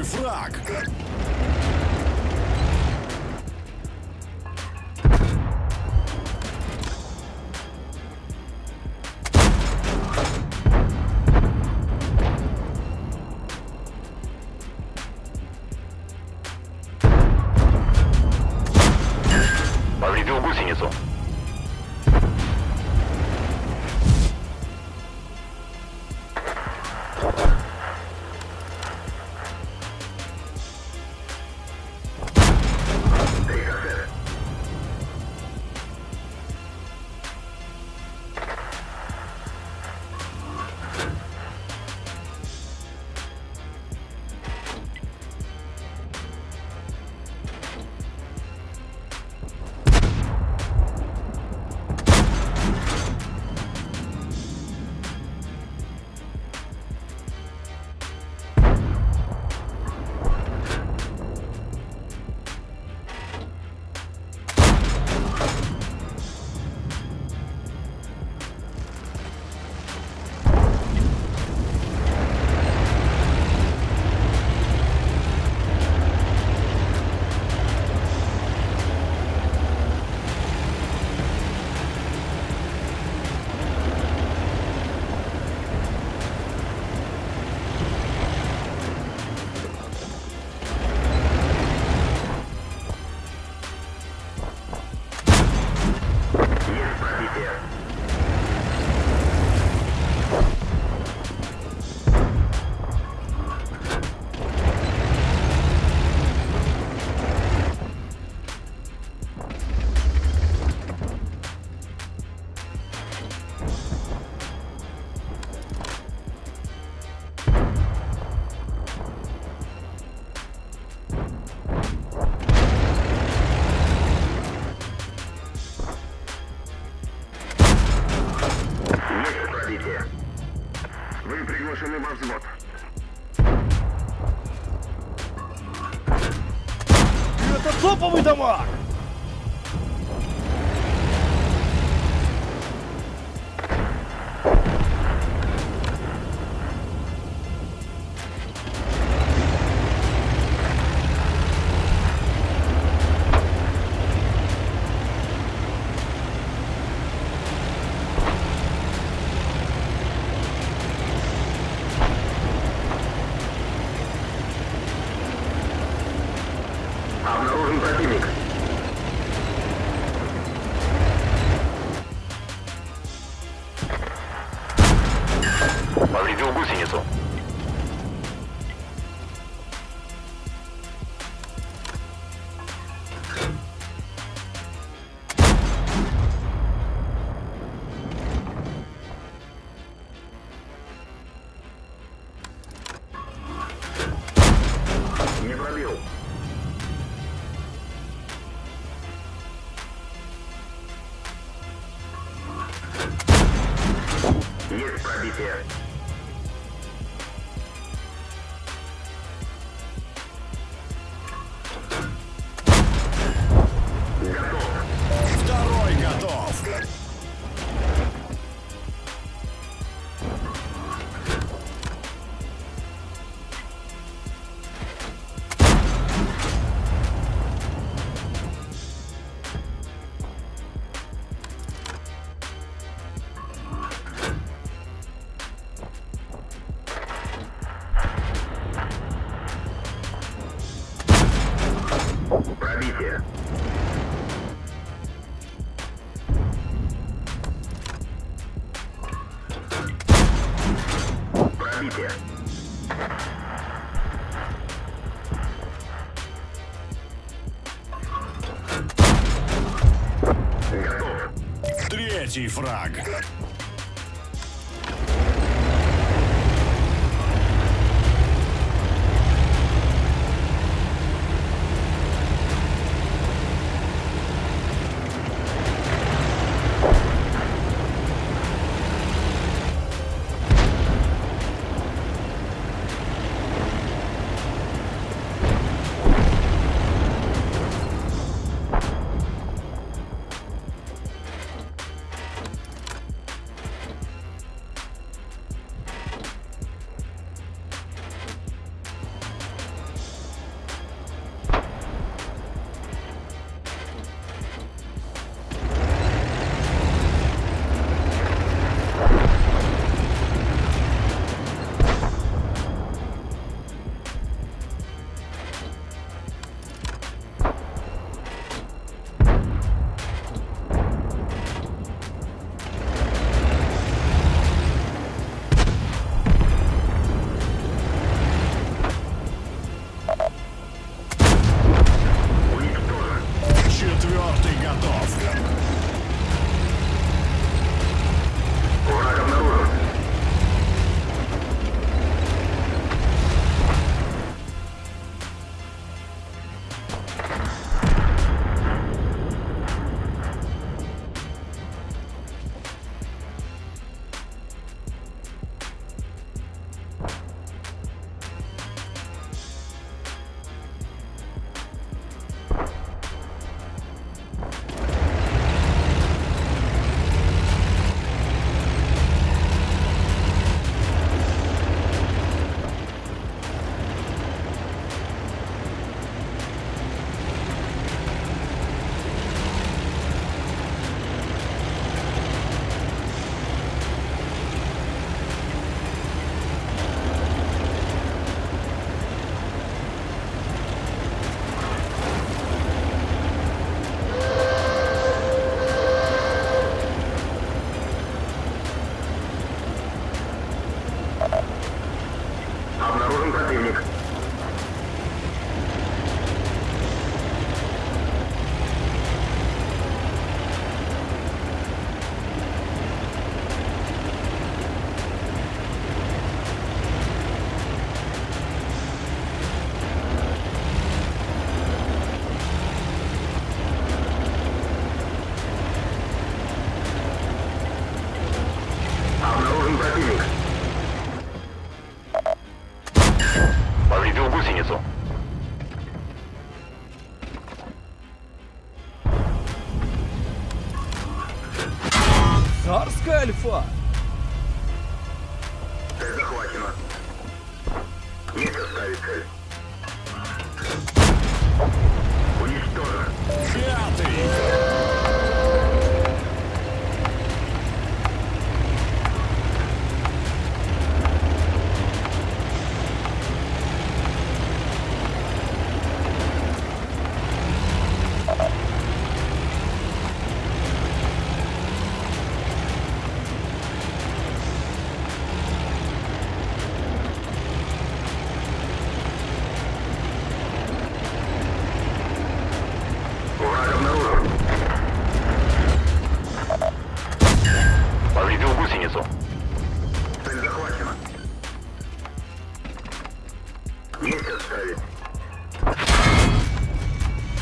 враг. Повредил гусеницу. Opa, muito amor! Повредил гусеницу. Не Пробитие. Готов. Третий фраг. Запускай альфа! Цель захвачена. Есть оставить цель. Уничтожен. Пятый!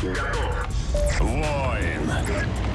Готов. Воин.